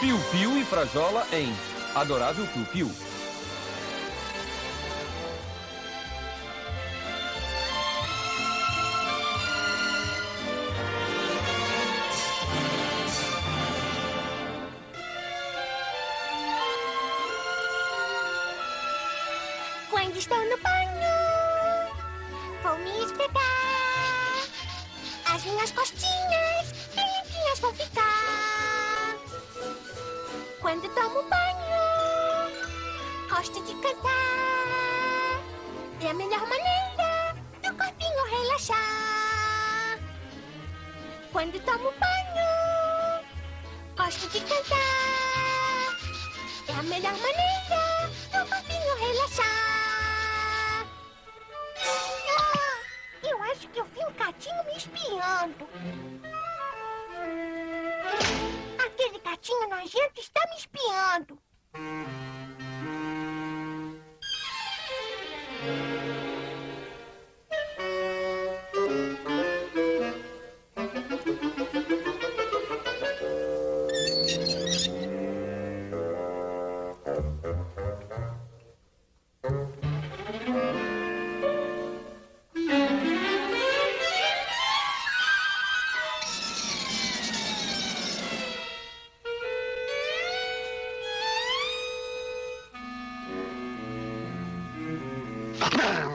Piu Piu e Frajola em Adorável Piu Piu. Quando estou no banho, vou me esfregar. As minhas costinhas bem limpinhas vão ficar. Quando tomo banho, gosto de cantar. É a melhor maneira do corpinho relaxar. Quando tomo banho, gosto de cantar. É a melhor maneira do corpinho relaxar. Ah, eu acho que eu vi um gatinho me espiando. Nojento está me espiando. Ah!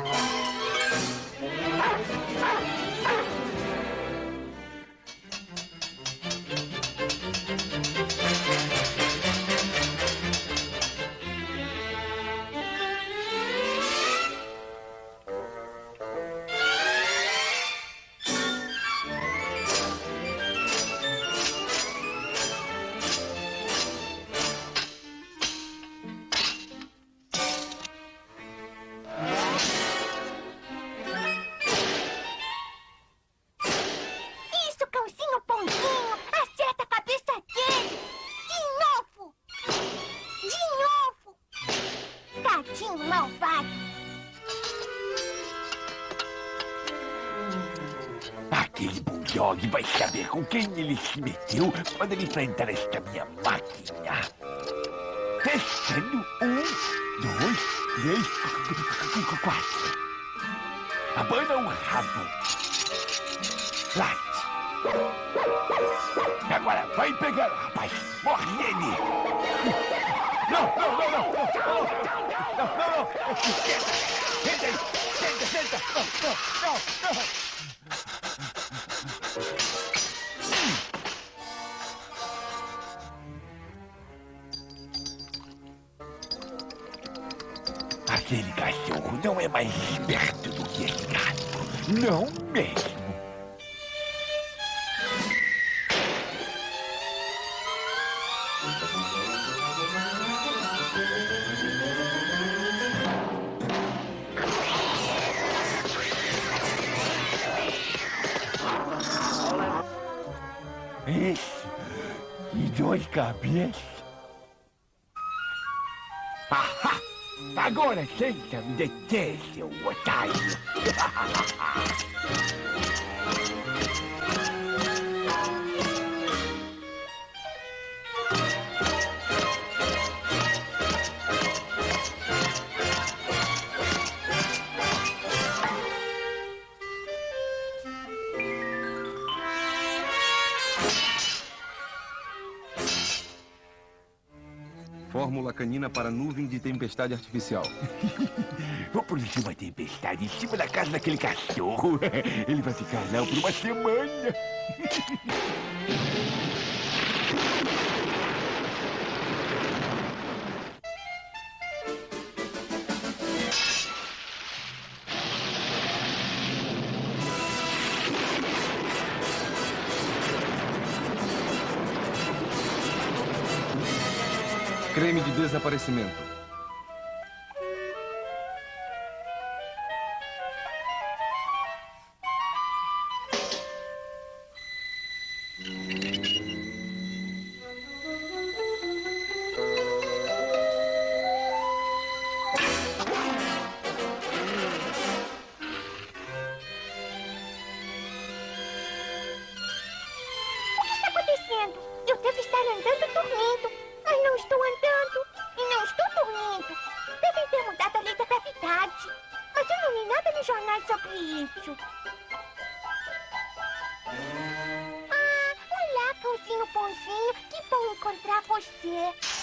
Bulldog vai saber com quem ele se meteu quando ele enfrentar esta minha máquina. Testando um, dois, três, qu- qu- quatro. Abana o rabo. Late. Agora vai pegar rapaz. Morre ele. Não, não, não, não. Não, não, não, não. Senta. Senta, senta. Não, não, não, não. Aquele cachorro não é mais esperto do que esse gato. Não mesmo. Esse e dois cabeças. Ahá! Agora senta me deter, seu otário. Fórmula canina para nuvem de tempestade artificial. Vou produzir uma tempestade em cima da casa daquele cachorro. Ele vai ficar lá por uma semana. Creme de desaparecimento. Jornais sobre isso. Ah, olá, cãozinho bonzinho. Que bom encontrar você.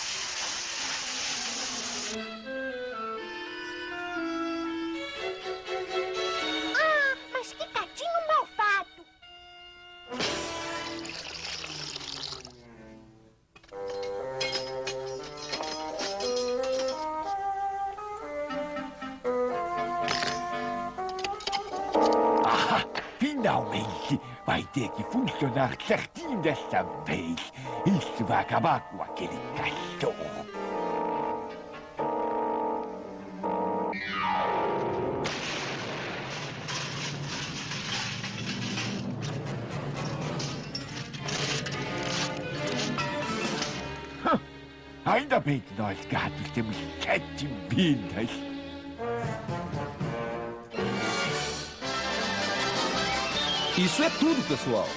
Vai ter que funcionar certinho dessa vez. Isso vai acabar com aquele cachorro. Ainda bem que nós gatos temos sete vidas. Isso é tudo, pessoal.